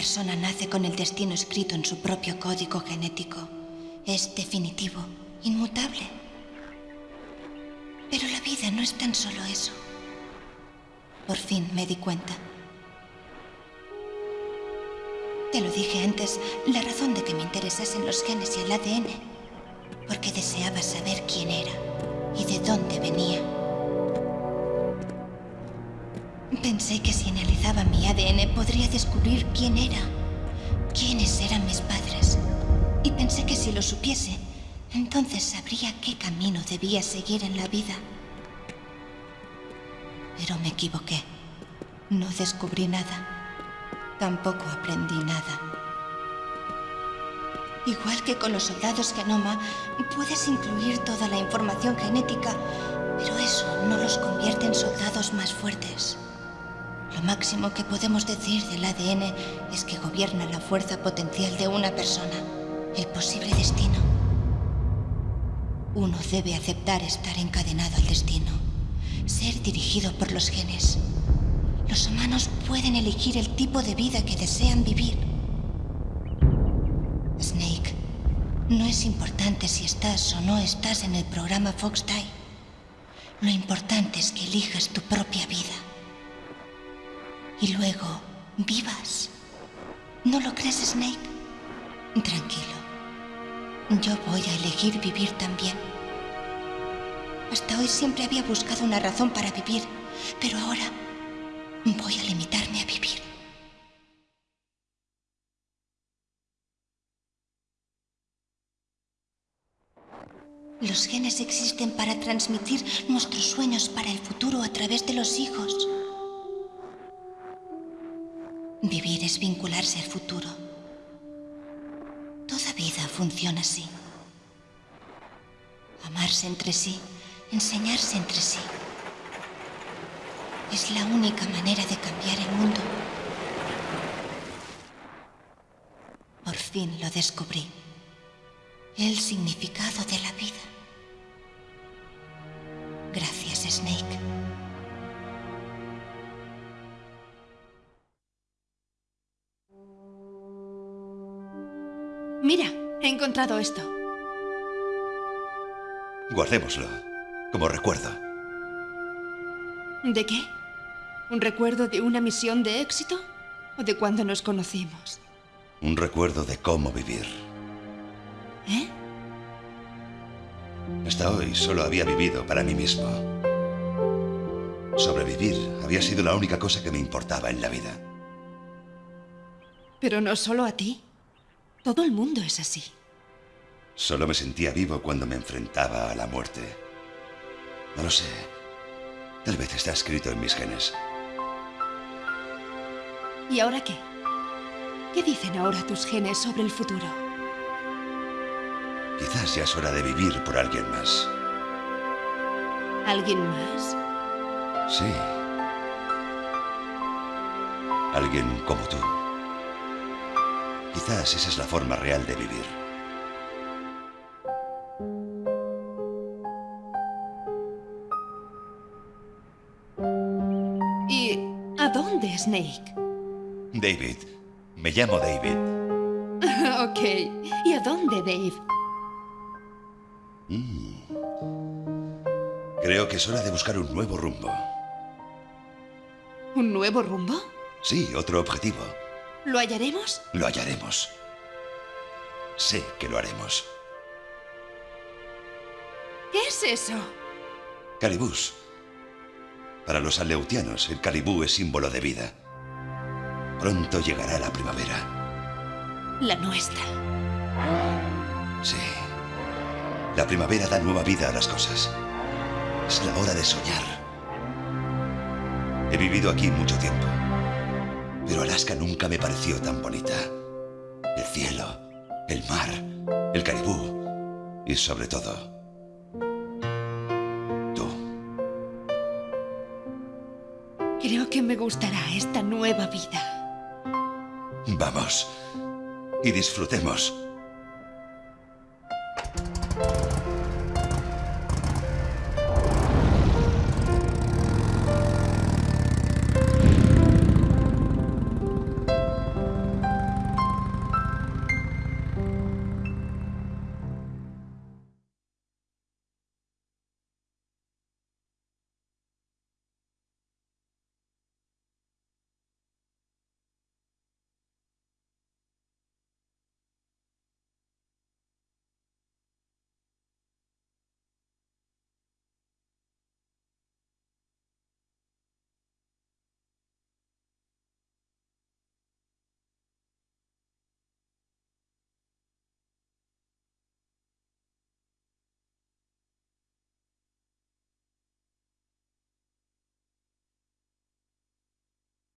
persona nace con el destino escrito en su propio código genético. Es definitivo, inmutable. Pero la vida no es tan solo eso. Por fin me di cuenta. Te lo dije antes, la razón de que me interesasen los genes y el ADN, porque deseaba saber quién era y de dónde venía. Pensé que si analizaba mi ADN podría descubrir quién era, quiénes eran mis padres. Y pensé que si lo supiese, entonces sabría qué camino debía seguir en la vida. Pero me equivoqué. No descubrí nada. Tampoco aprendí nada. Igual que con los soldados Genoma, puedes incluir toda la información genética, pero eso no los convierte en soldados más fuertes. Lo máximo que podemos decir del ADN es que gobierna la fuerza potencial de una persona, el posible destino. Uno debe aceptar estar encadenado al destino, ser dirigido por los genes. Los humanos pueden elegir el tipo de vida que desean vivir. Snake, no es importante si estás o no estás en el programa Fox Die. Lo importante es que elijas tu propia vida. Y luego vivas. ¿No lo crees, Snake? Tranquilo. Yo voy a elegir vivir también. Hasta hoy siempre había buscado una razón para vivir, pero ahora Voy a limitarme a vivir. Los genes existen para transmitir nuestros sueños para el futuro a través de los hijos. Vivir es vincularse al futuro. Toda vida funciona así. Amarse entre sí, enseñarse entre sí. Es la única manera de cambiar el mundo. Por fin lo descubrí. El significado de la vida. Gracias, Snake. Mira, he encontrado esto. Guardémoslo, como recuerdo. ¿De qué? ¿Un recuerdo de una misión de éxito o de cuando nos conocimos? Un recuerdo de cómo vivir. ¿Eh? Hasta hoy solo había vivido para mí mismo. Sobrevivir había sido la única cosa que me importaba en la vida. Pero no solo a ti. Todo el mundo es así. Solo me sentía vivo cuando me enfrentaba a la muerte. No lo sé. Tal vez está escrito en mis genes. ¿Y ahora qué? ¿Qué dicen ahora tus genes sobre el futuro? Quizás ya es hora de vivir por alguien más. ¿Alguien más? Sí. Alguien como tú. Quizás esa es la forma real de vivir. ¿Y a dónde, Snake? David. Me llamo David. ok. ¿Y a dónde, Dave? Mm. Creo que es hora de buscar un nuevo rumbo. ¿Un nuevo rumbo? Sí, otro objetivo. ¿Lo hallaremos? Lo hallaremos. Sé que lo haremos. ¿Qué es eso? Calibús. Para los aleutianos, el calibú es símbolo de vida. Pronto llegará la primavera. La nuestra. Sí. La primavera da nueva vida a las cosas. Es la hora de soñar. He vivido aquí mucho tiempo. Pero Alaska nunca me pareció tan bonita. El cielo, el mar, el caribú y sobre todo, tú. Creo que me gustará esta nueva vida. Vamos y disfrutemos.